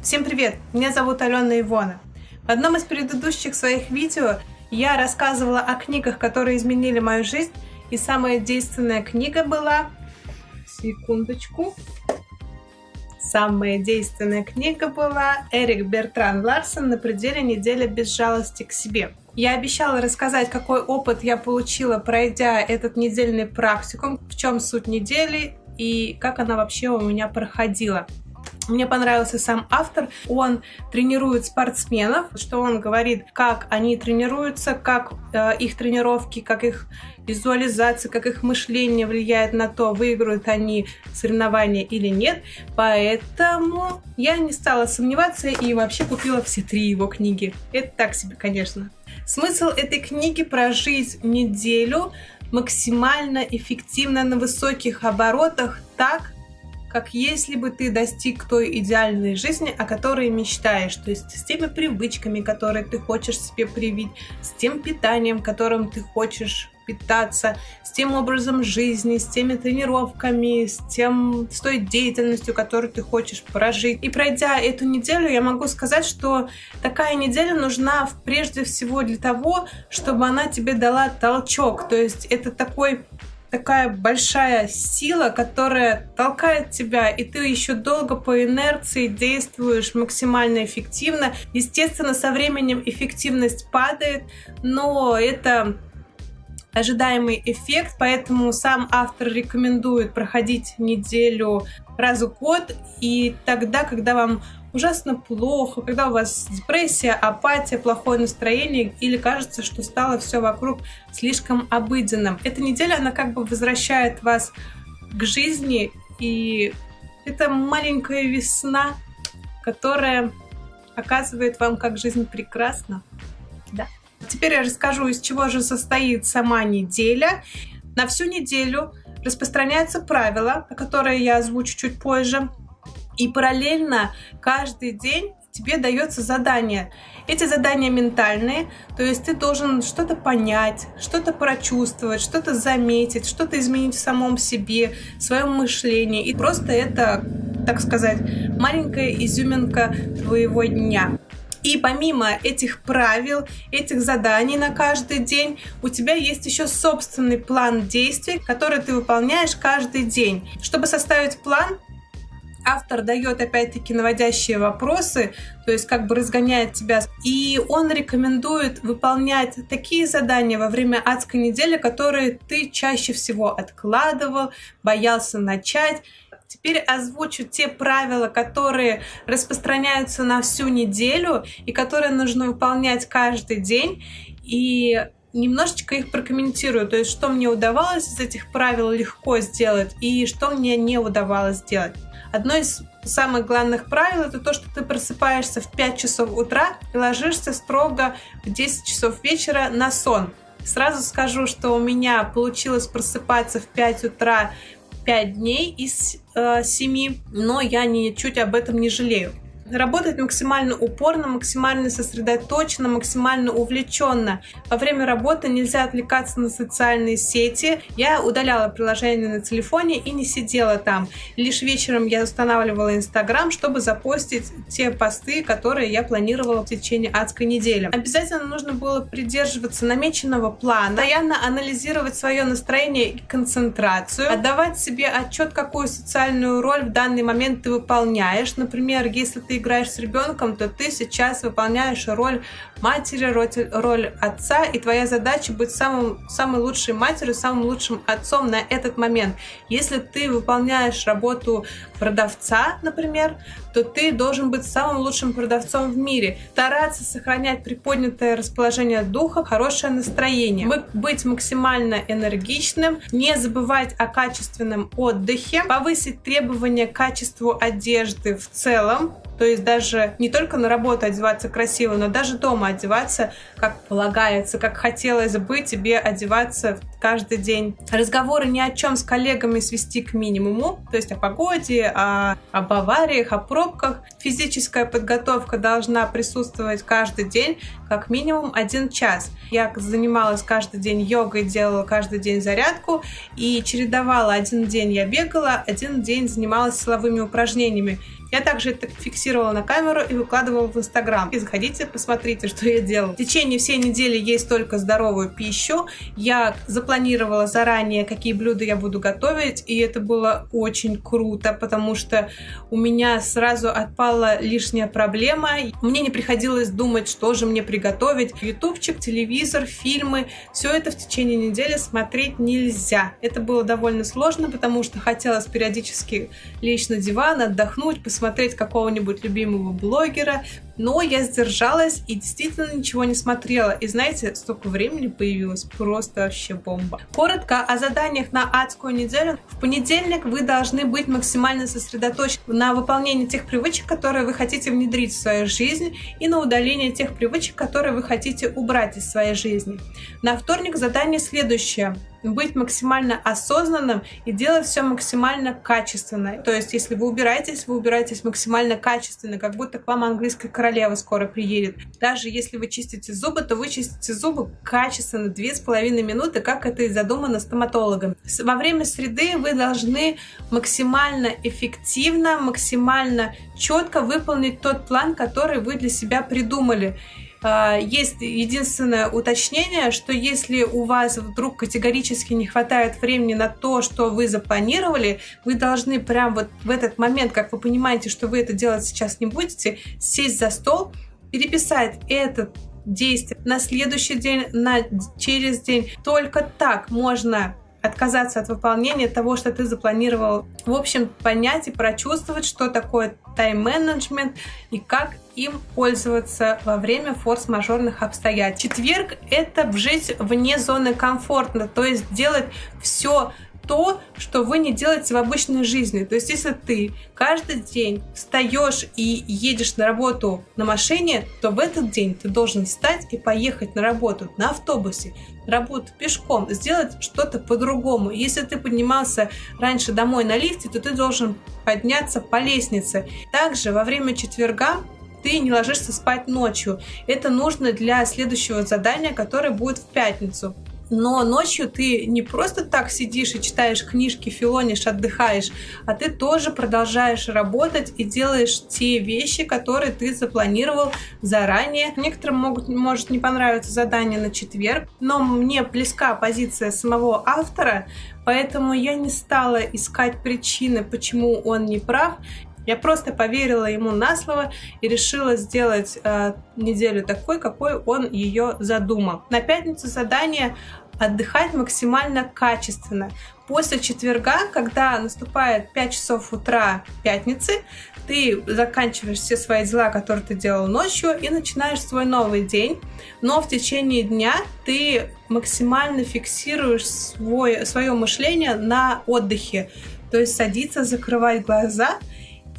Всем привет! Меня зовут Алена Ивона. В одном из предыдущих своих видео я рассказывала о книгах, которые изменили мою жизнь, и самая действенная книга была... Секундочку. Самая действенная книга была Эрик Бертран Ларсон «На пределе недели без жалости к себе». Я обещала рассказать, какой опыт я получила, пройдя этот недельный практикум, в чем суть недели и как она вообще у меня проходила. Мне понравился сам автор. Он тренирует спортсменов, что он говорит, как они тренируются, как э, их тренировки, как их визуализация, как их мышление влияет на то, выиграют они соревнования или нет. Поэтому я не стала сомневаться и вообще купила все три его книги. Это так себе, конечно. Смысл этой книги прожить неделю максимально эффективно на высоких оборотах так, как если бы ты достиг той идеальной жизни, о которой мечтаешь, то есть с теми привычками, которые ты хочешь себе привить, с тем питанием, которым ты хочешь питаться, с тем образом жизни, с теми тренировками, с, тем, с той деятельностью, которую ты хочешь прожить. И пройдя эту неделю, я могу сказать, что такая неделя нужна прежде всего для того, чтобы она тебе дала толчок. То есть это такой такая большая сила, которая толкает тебя, и ты еще долго по инерции действуешь максимально эффективно. Естественно, со временем эффективность падает, но это ожидаемый эффект, поэтому сам автор рекомендует проходить неделю раз в год, и тогда, когда вам ужасно плохо, когда у вас депрессия, апатия, плохое настроение или кажется, что стало все вокруг слишком обыденным. Эта неделя, она как бы возвращает вас к жизни, и это маленькая весна, которая показывает вам, как жизнь прекрасна. Да. Теперь я расскажу, из чего же состоит сама неделя. На всю неделю распространяются правила, которые я озвучу чуть позже. И параллельно каждый день тебе дается задание. Эти задания ментальные, то есть ты должен что-то понять, что-то прочувствовать, что-то заметить, что-то изменить в самом себе, в своем мышлении. И просто это, так сказать, маленькая изюминка твоего дня. И помимо этих правил, этих заданий на каждый день, у тебя есть еще собственный план действий, который ты выполняешь каждый день. Чтобы составить план, автор дает опять-таки наводящие вопросы, то есть как бы разгоняет тебя. И он рекомендует выполнять такие задания во время адской недели, которые ты чаще всего откладывал, боялся начать. Теперь озвучу те правила, которые распространяются на всю неделю и которые нужно выполнять каждый день. И немножечко их прокомментирую, то есть что мне удавалось из этих правил легко сделать и что мне не удавалось сделать. Одно из самых главных правил это то, что ты просыпаешься в 5 часов утра и ложишься строго в 10 часов вечера на сон. Сразу скажу, что у меня получилось просыпаться в 5 утра 5 дней из э, 7, но я ничуть об этом не жалею работать максимально упорно, максимально сосредоточенно, максимально увлеченно. Во время работы нельзя отвлекаться на социальные сети. Я удаляла приложение на телефоне и не сидела там. Лишь вечером я устанавливала Инстаграм, чтобы запостить те посты, которые я планировала в течение адской недели. Обязательно нужно было придерживаться намеченного плана, постоянно анализировать свое настроение и концентрацию, отдавать себе отчет, какую социальную роль в данный момент ты выполняешь. Например, если ты играешь с ребенком, то ты сейчас выполняешь роль матери, роль отца, и твоя задача быть самым, самой лучшей матерью, самым лучшим отцом на этот момент. Если ты выполняешь работу продавца, например, то ты должен быть самым лучшим продавцом в мире. Стараться сохранять приподнятое расположение духа, хорошее настроение. Быть максимально энергичным, не забывать о качественном отдыхе, повысить требования к качеству одежды в целом, То есть даже не только на работу одеваться красиво, но даже дома одеваться как полагается, как хотелось бы тебе одеваться каждый день. Разговоры ни о чем с коллегами свести к минимуму, то есть о погоде, о, об авариях, о пробках. Физическая подготовка должна присутствовать каждый день, как минимум один час. Я занималась каждый день йогой, делала каждый день зарядку и чередовала. Один день я бегала, один день занималась силовыми упражнениями. Я также это фиксировала на камеру и выкладывала в Инстаграм. И заходите, посмотрите, что я делала. В течение всей недели есть только здоровую пищу. Я запланировала заранее, какие блюда я буду готовить, и это было очень круто, потому что у меня сразу отпала лишняя проблема. Мне не приходилось думать, что же мне приготовить. Ютубчик, телевизор, фильмы. Все это в течение недели смотреть нельзя. Это было довольно сложно, потому что хотелось периодически лечь на диван, отдохнуть, посмотреть посмотреть какого-нибудь любимого блогера, но я сдержалась и действительно ничего не смотрела. И знаете, столько времени появилось, просто вообще бомба. Коротко о заданиях на адскую неделю. В понедельник вы должны быть максимально сосредоточены на выполнении тех привычек, которые вы хотите внедрить в свою жизнь, и на удаление тех привычек, которые вы хотите убрать из своей жизни. На вторник задание следующее быть максимально осознанным и делать все максимально качественно. То есть, если вы убираетесь, вы убираетесь максимально качественно, как будто к вам английская королева скоро приедет. Даже если вы чистите зубы, то вы чистите зубы качественно, две с половиной минуты, как это и задумано стоматологом. Во время среды вы должны максимально эффективно, максимально четко выполнить тот план, который вы для себя придумали. А, есть единственное уточнение, что если у вас вдруг категорически не хватает времени на то, что вы запланировали, вы должны прям вот в этот момент, как вы понимаете, что вы это делать сейчас не будете, сесть за стол, переписать этот действие на следующий день, на через день. Только так можно отказаться от выполнения того, что ты запланировал. В общем, понять и прочувствовать, что такое тайм-менеджмент и как им пользоваться во время форс-мажорных обстоятельств. Четверг — это жить вне зоны комфорта, то есть делать все то, что вы не делаете в обычной жизни. То есть, если ты каждый день встаешь и едешь на работу на машине, то в этот день ты должен встать и поехать на работу на автобусе, работу пешком, сделать что-то по-другому. Если ты поднимался раньше домой на лифте, то ты должен подняться по лестнице. Также во время четверга ты не ложишься спать ночью. Это нужно для следующего задания, которое будет в пятницу. Но ночью ты не просто так сидишь и читаешь книжки, филонишь, отдыхаешь, а ты тоже продолжаешь работать и делаешь те вещи, которые ты запланировал заранее. Некоторым могут, может не понравиться задание на четверг, но мне близка позиция самого автора, поэтому я не стала искать причины, почему он не прав. Я просто поверила ему на слово и решила сделать э, неделю такой, какой он ее задумал. На пятницу задание отдыхать максимально качественно. После четверга, когда наступает 5 часов утра пятницы, ты заканчиваешь все свои дела, которые ты делал ночью, и начинаешь свой новый день. Но в течение дня ты максимально фиксируешь свой, свое мышление на отдыхе. То есть садиться, закрывать глаза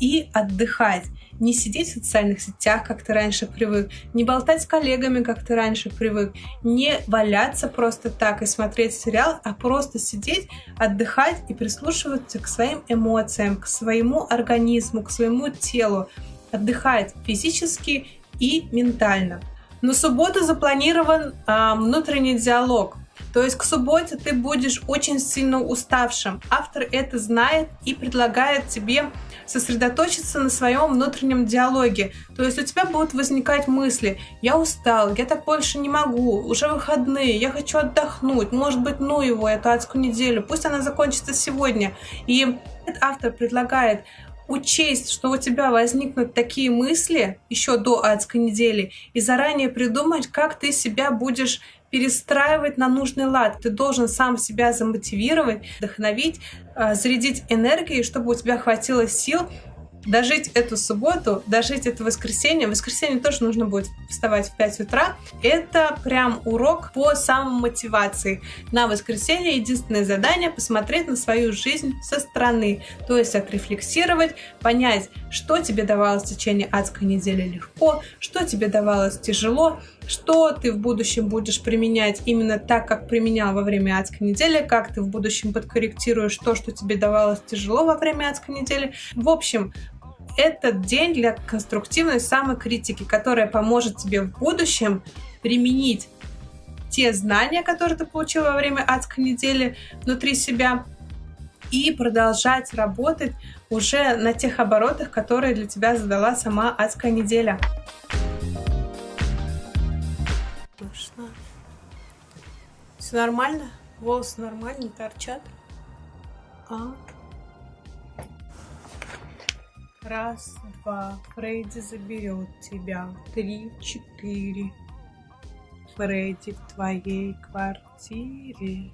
и отдыхать. Не сидеть в социальных сетях, как ты раньше привык, не болтать с коллегами, как ты раньше привык, не валяться просто так и смотреть сериал, а просто сидеть, отдыхать и прислушиваться к своим эмоциям, к своему организму, к своему телу. Отдыхать физически и ментально. На субботу запланирован э, внутренний диалог. То есть к субботе ты будешь очень сильно уставшим. Автор это знает и предлагает тебе сосредоточиться на своем внутреннем диалоге. То есть у тебя будут возникать мысли, я устал, я так больше не могу, уже выходные, я хочу отдохнуть, может быть, ну его, эту адскую неделю, пусть она закончится сегодня. И автор предлагает учесть, что у тебя возникнут такие мысли еще до адской недели, и заранее придумать, как ты себя будешь перестраивать на нужный лад. Ты должен сам себя замотивировать, вдохновить, э, зарядить энергией, чтобы у тебя хватило сил дожить эту субботу, дожить это воскресенье. В воскресенье тоже нужно будет вставать в 5 утра. Это прям урок по самомотивации. На воскресенье единственное задание посмотреть на свою жизнь со стороны. То есть отрефлексировать, понять, что тебе давалось в течение адской недели легко, что тебе давалось тяжело, что ты в будущем будешь применять именно так, как применял во время адской недели, как ты в будущем подкорректируешь то, что тебе давалось тяжело во время адской недели. В общем, этот день для конструктивной самокритики, которая поможет тебе в будущем применить те знания, которые ты получил во время адской недели внутри себя, и продолжать работать уже на тех оборотах, которые для тебя задала сама адская неделя. Все нормально? Волосы нормально торчат? А? Раз, два. Фредди заберет тебя. Три, четыре. Фредди в твоей квартире.